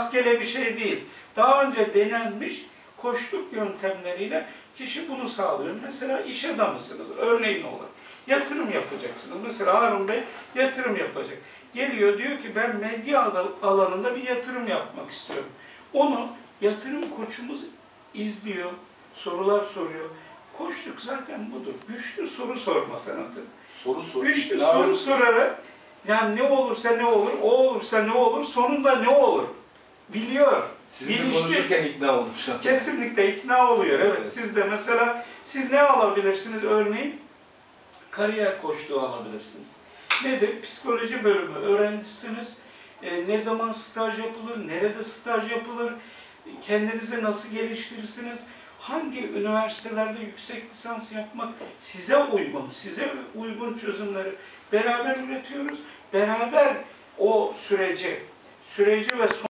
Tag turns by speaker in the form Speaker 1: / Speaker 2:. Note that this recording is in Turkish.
Speaker 1: rastgele bir şey değil. Daha önce denenmiş koçluk yöntemleriyle kişi bunu sağlıyor. Mesela iş adamısınız, örneğin olur. Yatırım yapacaksınız. Mesela Harun Bey yatırım yapacak. Geliyor diyor ki ben medya al- alanında bir yatırım yapmak istiyorum. Onu yatırım koçumuz izliyor, sorular soruyor. Koçluk zaten budur. Güçlü soru sorma sanatı.
Speaker 2: Soru soru.
Speaker 1: Güçlü soru sorarak yani ne olursa ne olur, o olursa ne olur, sonunda ne olur biliyor.
Speaker 2: Sizin de
Speaker 1: Bilinçli.
Speaker 2: konuşurken ikna oldum şu an.
Speaker 1: Kesinlikle ikna oluyor. Evet.
Speaker 2: Evet.
Speaker 1: Siz de mesela siz ne alabilirsiniz örneğin? Kariyer koçluğu alabilirsiniz. Nedir? Psikoloji bölümü öğrencisiniz. E, ne zaman staj yapılır? Nerede staj yapılır? Kendinizi nasıl geliştirirsiniz? Hangi üniversitelerde yüksek lisans yapmak size uygun, size uygun çözümleri beraber üretiyoruz. Beraber o süreci, süreci ve